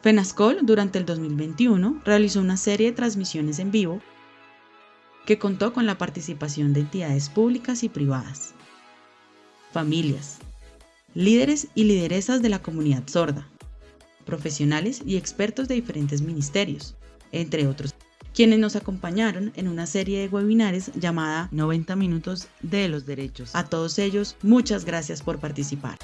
FENASCOL durante el 2021 realizó una serie de transmisiones en vivo que contó con la participación de entidades públicas y privadas, familias, líderes y lideresas de la comunidad sorda, profesionales y expertos de diferentes ministerios, entre otros, quienes nos acompañaron en una serie de webinares llamada 90 minutos de los derechos. A todos ellos, muchas gracias por participar.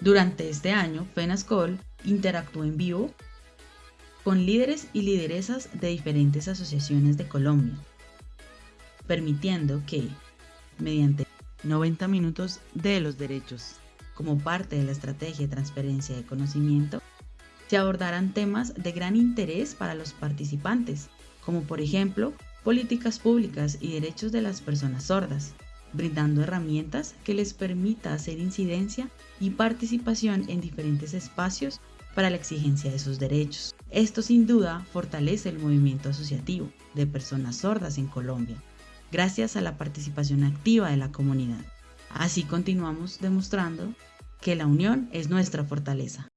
Durante este año, FENASCOL interactuó en vivo con líderes y lideresas de diferentes asociaciones de Colombia, permitiendo que, mediante 90 minutos de los derechos, como parte de la estrategia de transferencia de conocimiento, se abordaran temas de gran interés para los participantes, como por ejemplo políticas públicas y derechos de las personas sordas, brindando herramientas que les permita hacer incidencia y participación en diferentes espacios para la exigencia de sus derechos. Esto sin duda fortalece el movimiento asociativo de personas sordas en Colombia, gracias a la participación activa de la comunidad. Así continuamos demostrando que la unión es nuestra fortaleza.